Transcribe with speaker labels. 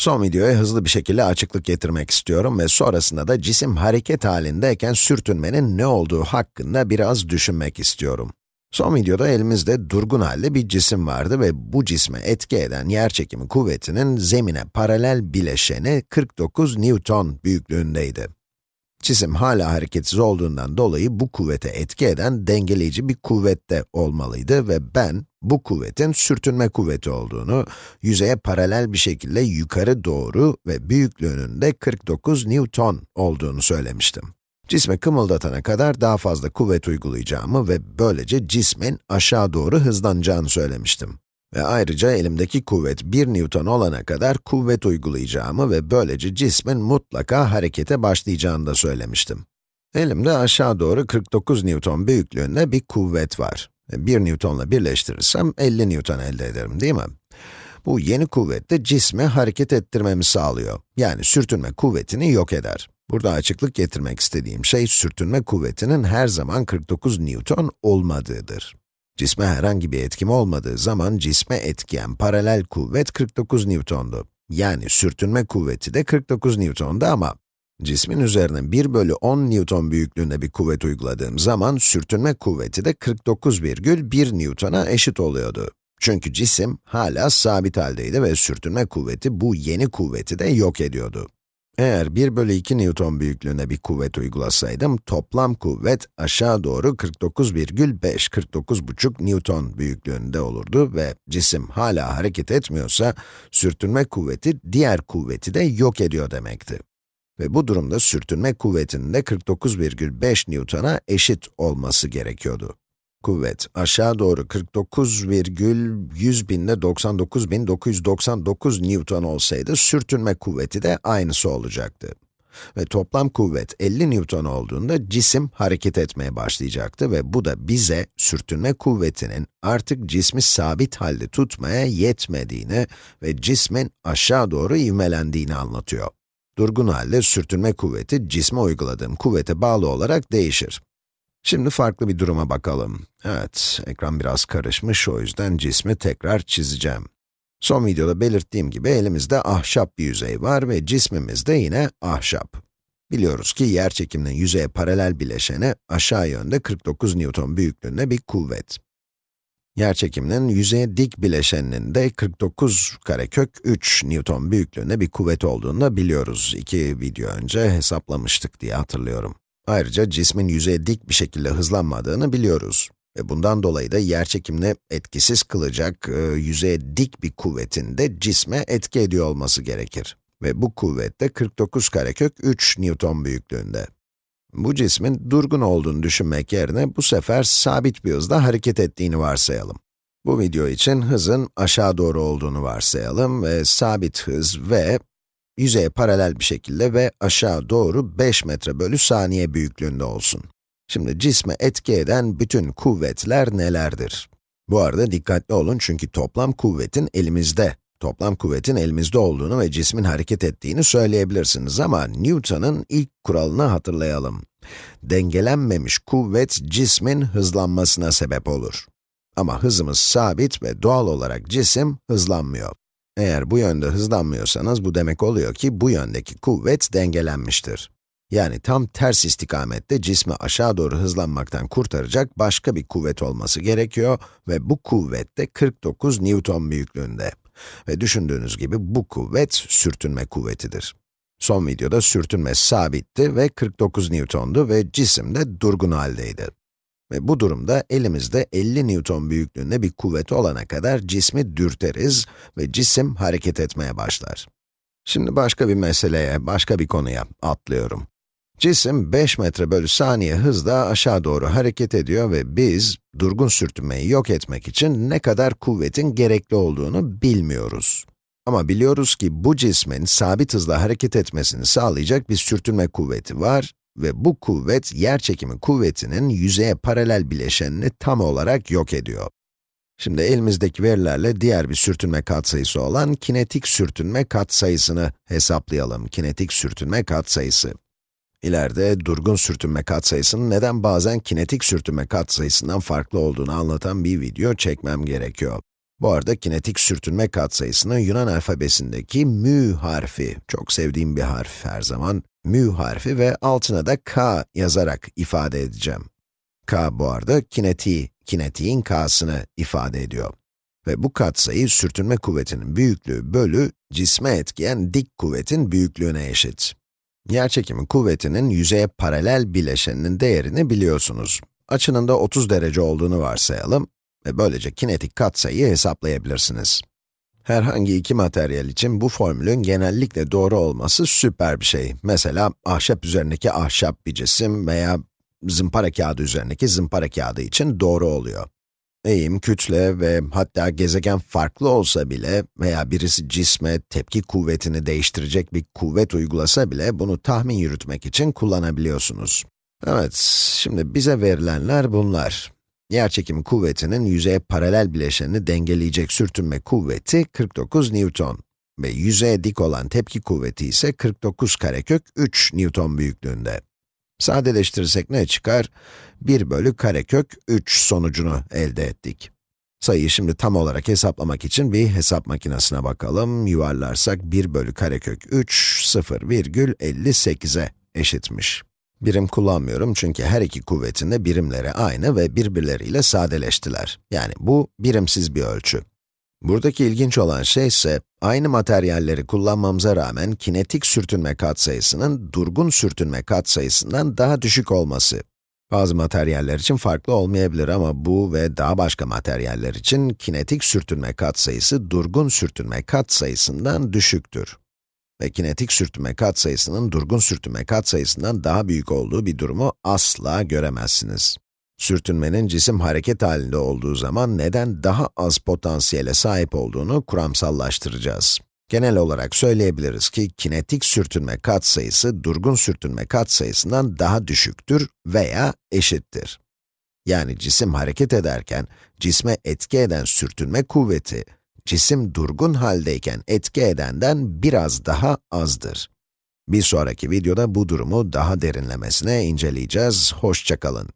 Speaker 1: Son videoya hızlı bir şekilde açıklık getirmek istiyorum ve sonrasında da cisim hareket halindeyken sürtünmenin ne olduğu hakkında biraz düşünmek istiyorum. Son videoda elimizde durgun halde bir cisim vardı ve bu cisme etki eden yerçekimi kuvvetinin zemine paralel bileşeni 49 Newton büyüklüğündeydi. Cisim hala hareketsiz olduğundan dolayı bu kuvvete etki eden dengeleyici bir kuvvette olmalıydı ve ben bu kuvvetin sürtünme kuvveti olduğunu, yüzeye paralel bir şekilde yukarı doğru ve büyüklüğünün de 49 Newton olduğunu söylemiştim. Cisme kımıldatana kadar daha fazla kuvvet uygulayacağımı ve böylece cismin aşağı doğru hızlanacağını söylemiştim. Ve ayrıca elimdeki kuvvet 1 Newton olana kadar kuvvet uygulayacağımı ve böylece cismin mutlaka harekete başlayacağını da söylemiştim. Elimde aşağı doğru 49 Newton büyüklüğünde bir kuvvet var. 1 Newton'la birleştirirsem 50 Newton elde ederim değil mi? Bu yeni kuvvet de cismi hareket ettirmemi sağlıyor. Yani sürtünme kuvvetini yok eder. Burada açıklık getirmek istediğim şey, sürtünme kuvvetinin her zaman 49 Newton olmadığıdır. Cisme herhangi bir etkim olmadığı zaman cisme etkiyen paralel kuvvet 49 Newton'du. Yani sürtünme kuvveti de 49 Newton'du ama cismin üzerine 1 bölü 10 Newton büyüklüğünde bir kuvvet uyguladığım zaman sürtünme kuvveti de 49,1 Newton'a eşit oluyordu. Çünkü cisim hala sabit haldeydi ve sürtünme kuvveti bu yeni kuvveti de yok ediyordu. Eğer 1 bölü 2 Newton büyüklüğünde bir kuvvet uygulasaydım, toplam kuvvet aşağı doğru 49,5, 49,5 Newton büyüklüğünde olurdu ve cisim hala hareket etmiyorsa, sürtünme kuvveti diğer kuvveti de yok ediyor demekti. Ve bu durumda sürtünme kuvvetinin de 49,5 Newton'a eşit olması gerekiyordu. Kuvvet aşağı doğru 49,100 binde 99.999 Newton olsaydı, sürtünme kuvveti de aynısı olacaktı. Ve toplam kuvvet 50 Newton olduğunda cisim hareket etmeye başlayacaktı ve bu da bize sürtünme kuvvetinin artık cismi sabit halde tutmaya yetmediğini ve cismin aşağı doğru ivmelendiğini anlatıyor. Durgun halde sürtünme kuvveti cisme uyguladığım kuvvete bağlı olarak değişir. Şimdi farklı bir duruma bakalım. Evet, ekran biraz karışmış, o yüzden cismi tekrar çizeceğim. Son videoda belirttiğim gibi elimizde ahşap bir yüzey var ve cismimiz de yine ahşap. Biliyoruz ki yerçekiminin yüzeye paralel bileşeni aşağı yönde 49 Newton büyüklüğünde bir kuvvet. Yerçekiminin yüzeye dik bileşeninin de 49 karekök 3 Newton büyüklüğünde bir kuvvet olduğunu da biliyoruz. İki video önce hesaplamıştık diye hatırlıyorum. Ayrıca cismin yüzeye dik bir şekilde hızlanmadığını biliyoruz. Ve bundan dolayı da yerçekimini etkisiz kılacak e, yüzeye dik bir kuvvetin de cisme etki ediyor olması gerekir. Ve bu kuvvet de 49 karekök 3 Newton büyüklüğünde. Bu cismin durgun olduğunu düşünmek yerine bu sefer sabit bir hızda hareket ettiğini varsayalım. Bu video için hızın aşağı doğru olduğunu varsayalım ve sabit hız v yüzeye paralel bir şekilde ve aşağı doğru 5 metre bölü saniye büyüklüğünde olsun. Şimdi cisme etki eden bütün kuvvetler nelerdir? Bu arada dikkatli olun çünkü toplam kuvvetin elimizde, toplam kuvvetin elimizde olduğunu ve cismin hareket ettiğini söyleyebilirsiniz ama Newton'un ilk kuralını hatırlayalım. Dengelenmemiş kuvvet cismin hızlanmasına sebep olur. Ama hızımız sabit ve doğal olarak cisim hızlanmıyor. Eğer bu yönde hızlanmıyorsanız, bu demek oluyor ki bu yöndeki kuvvet dengelenmiştir. Yani tam ters istikamette cismi aşağı doğru hızlanmaktan kurtaracak başka bir kuvvet olması gerekiyor ve bu kuvvet de 49 Newton büyüklüğünde. Ve düşündüğünüz gibi bu kuvvet sürtünme kuvvetidir. Son videoda sürtünme sabitti ve 49 Newton'du ve cisim de durgun haldeydi. Ve bu durumda elimizde 50 Newton büyüklüğünde bir kuvvet olana kadar cismi dürteriz ve cisim hareket etmeye başlar. Şimdi başka bir meseleye, başka bir konuya atlıyorum. Cisim 5 metre bölü saniye hızla aşağı doğru hareket ediyor ve biz, durgun sürtünmeyi yok etmek için ne kadar kuvvetin gerekli olduğunu bilmiyoruz. Ama biliyoruz ki bu cismin sabit hızla hareket etmesini sağlayacak bir sürtünme kuvveti var ve bu kuvvet, yerçekimi kuvvetinin yüzeye paralel bileşenini tam olarak yok ediyor. Şimdi elimizdeki verilerle diğer bir sürtünme katsayısı olan kinetik sürtünme katsayısını hesaplayalım. Kinetik sürtünme katsayısı. İleride durgun sürtünme katsayısının neden bazen kinetik sürtünme katsayısından farklı olduğunu anlatan bir video çekmem gerekiyor. Bu arada kinetik sürtünme katsayısını Yunan alfabesindeki mü harfi, çok sevdiğim bir harf her zaman, mü harfi ve altına da k yazarak ifade edeceğim. k bu arada kinetiği, kinetiğin k'sını ifade ediyor. Ve bu katsayı sürtünme kuvvetinin büyüklüğü bölü cisme etkiyen dik kuvvetin büyüklüğüne eşit. Yerçekimi kuvvetinin yüzeye paralel bileşeninin değerini biliyorsunuz. Açının da 30 derece olduğunu varsayalım ve böylece kinetik katsayıyı hesaplayabilirsiniz. Herhangi iki materyal için bu formülün genellikle doğru olması süper bir şey. Mesela ahşap üzerindeki ahşap bir cisim veya zımpara kağıdı üzerindeki zımpara kağıdı için doğru oluyor. Eğim, kütle ve hatta gezegen farklı olsa bile veya birisi cisme tepki kuvvetini değiştirecek bir kuvvet uygulasa bile bunu tahmin yürütmek için kullanabiliyorsunuz. Evet, şimdi bize verilenler bunlar. Yerçekimi kuvvetinin yüzeye paralel bileşenini dengeleyecek sürtünme kuvveti 49 Newton ve yüzeye dik olan tepki kuvveti ise 49 karekök 3 Newton büyüklüğünde. Sadeleştirirsek ne çıkar? 1 bölü karekök 3 sonucunu elde ettik. Sayıyı şimdi tam olarak hesaplamak için bir hesap makinesine bakalım. Yuvarlarsak 1 bölü karekök 3, 0,58'e eşitmiş. Birim kullanmıyorum çünkü her iki kuvvetin de birimleri aynı ve birbirleriyle sadeleştiler. Yani bu birimsiz bir ölçü. Buradaki ilginç olan şey ise, aynı materyalleri kullanmamıza rağmen kinetik sürtünme katsayısının durgun sürtünme katsayısından daha düşük olması. Bazı materyaller için farklı olmayabilir ama bu ve daha başka materyaller için kinetik sürtünme katsayısı durgun sürtünme katsayısından düşüktür. Ve kinetik sürtünme katsayısının durgun sürtünme katsayısından daha büyük olduğu bir durumu asla göremezsiniz. Sürtünmenin cisim hareket halinde olduğu zaman neden daha az potansiyele sahip olduğunu kuramsallaştıracağız. Genel olarak söyleyebiliriz ki kinetik sürtünme katsayısı durgun sürtünme katsayısından daha düşüktür veya eşittir. Yani cisim hareket ederken cisme etki eden sürtünme kuvveti, cisim durgun haldeyken etki edenden biraz daha azdır. Bir sonraki videoda bu durumu daha derinlemesine inceleyeceğiz. Hoşçakalın.